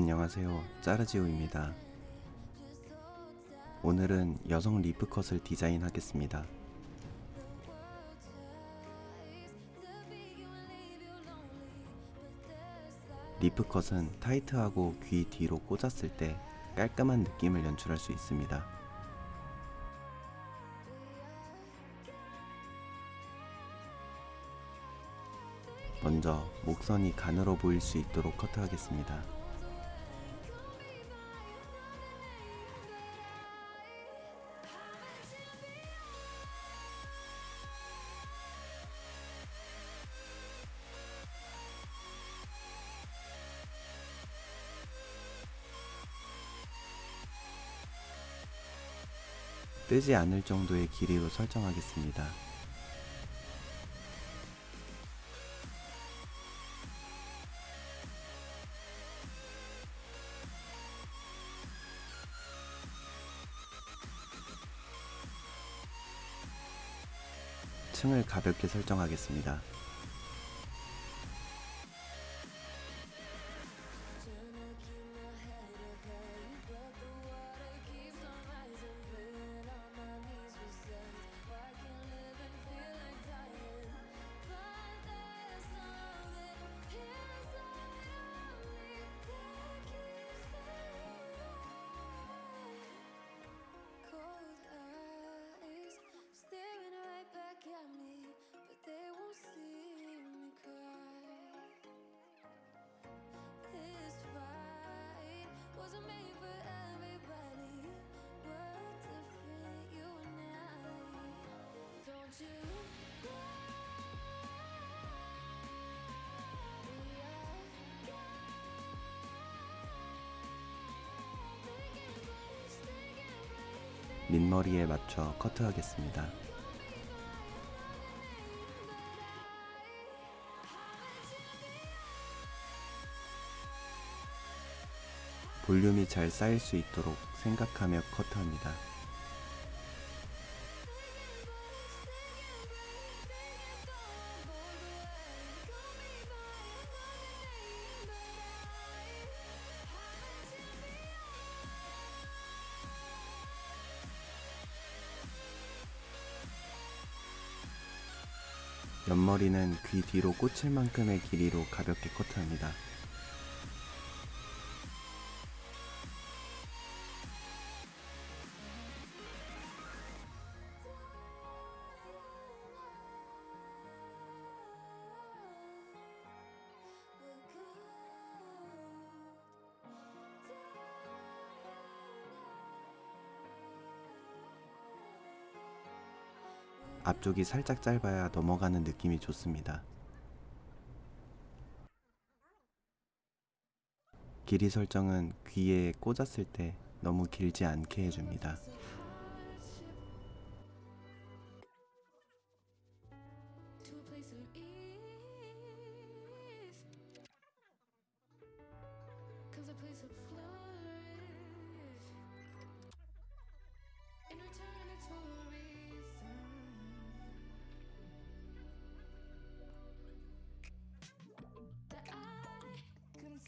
안녕하세요. 짜르지오입니다. 오늘은 여성 리프컷을 디자인하겠습니다. 리프컷은 타이트하고 귀 뒤로 꽂았을 때 깔끔한 느낌을 연출할 수 있습니다. 먼저 목선이 가늘어 보일 수 있도록 커트하겠습니다 뜨지 않을 정도의 길이로 설정하겠습니다. 층을 가볍게 설정하겠습니다. 민머리에 맞춰 커트하겠습니다. 볼륨이 잘 쌓일 수 있도록 생각하며 커트합니다. 옆머리는 귀 뒤로 꽂힐 만큼의 길이로 가볍게 커트합니다. 앞쪽이 살짝 짧아야 넘어가는 느낌이 좋습니다. 길이 설정은 귀에 꽂았을 때 너무 길지 않게 해줍니다.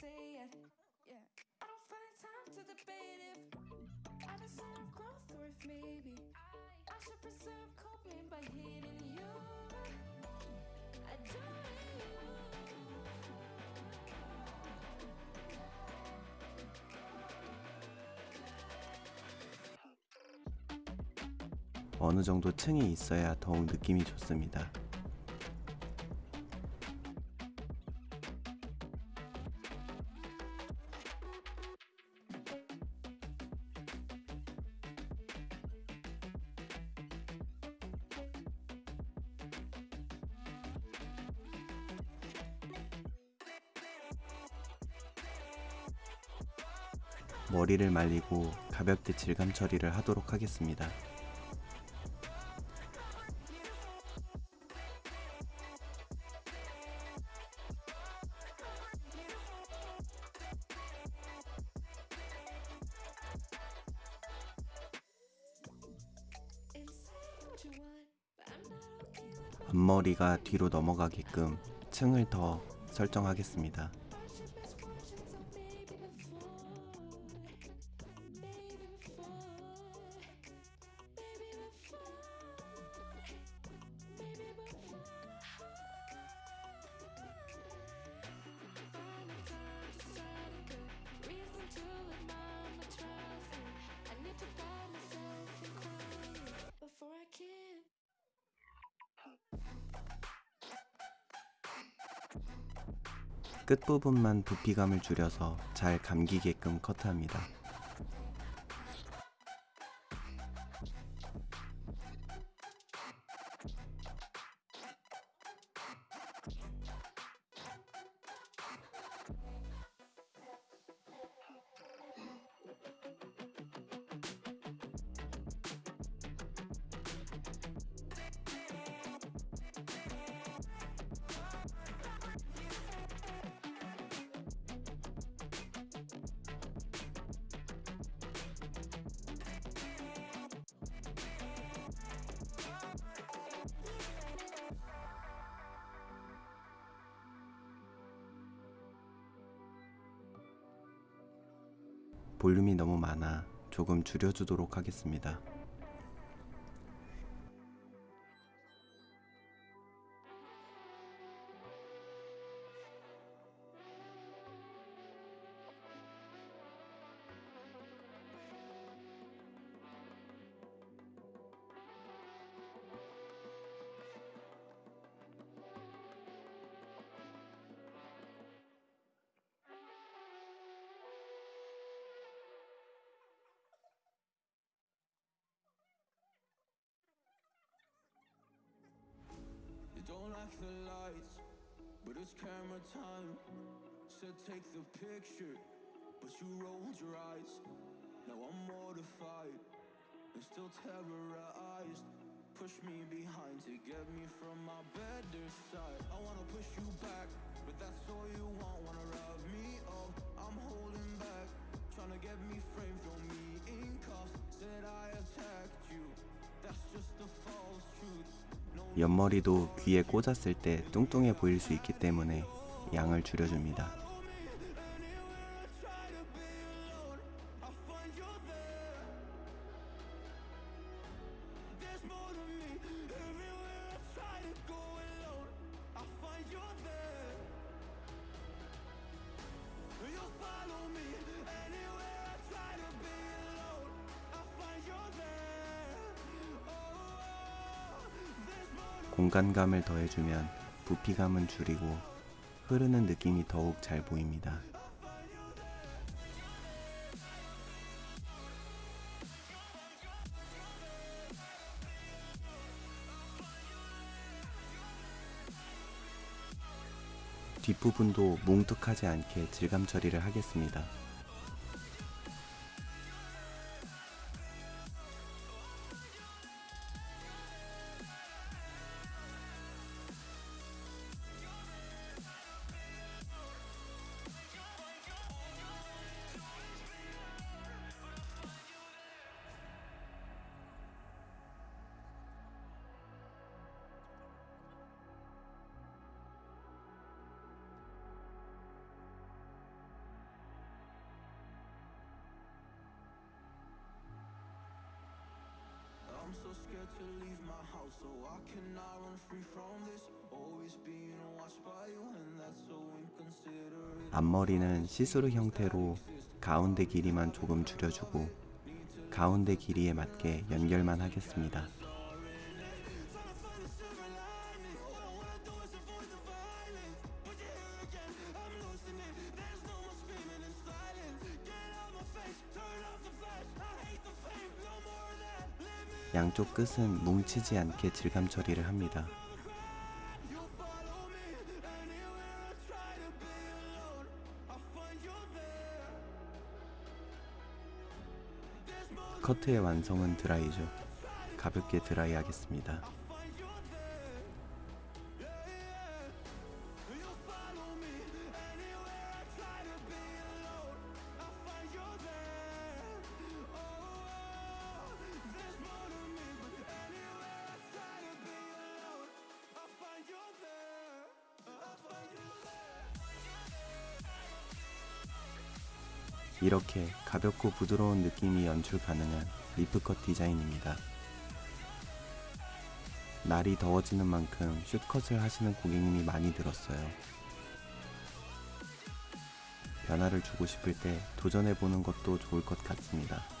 Say it. Yeah, I don't find time to debate if I deserve growth or if maybe I should preserve coping by hitting you. 어느 정도 층이 있어야 더욱 느낌이 좋습니다. 머리를 말리고 가볍게 질감 처리를 하도록 하겠습니다. 앞머리가 뒤로 넘어가게끔 층을 더 설정하겠습니다. 끝부분만 부피감을 줄여서 잘 감기게끔 커트합니다. 볼륨이 너무 많아 조금 줄여주도록 하겠습니다. Don't like the lights, but it's camera time. Said take the picture, but you rolled your eyes. Now I'm mortified and still terrorized. Push me behind to get me from my better side. I wanna push you back, but that's all you want. Wanna rub me up, I'm holding back. Trying to get me framed, throw me in cuffs. Said I attacked 옆머리도 귀에 꽂았을 때 뚱뚱해 보일 수 있기 때문에 양을 줄여줍니다. 공간감을 더해주면 부피감은 줄이고 흐르는 느낌이 더욱 잘 보입니다. 뒷부분도 뭉툭하지 않게 질감 처리를 하겠습니다. I'm so scared to leave my house, so I cannot run free from this. Always being watched by you, and that's so inconsiderate. 앞머리는 시스루 형태로 가운데 길이만 조금 줄여주고 가운데 길이에 맞게 연결만 하겠습니다. 양쪽 끝은 뭉치지 않게 질감 처리를 합니다. 커트의 완성은 드라이죠. 가볍게 드라이 하겠습니다. 이렇게 가볍고 부드러운 느낌이 연출 가능한 리프컷 디자인입니다. 날이 더워지는 만큼 슛컷을 하시는 고객님이 많이 늘었어요. 변화를 주고 싶을 때 도전해보는 것도 좋을 것 같습니다.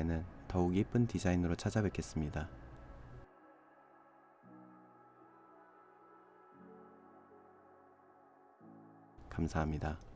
다음에는 더욱 예쁜 디자인으로 찾아뵙겠습니다. 감사합니다.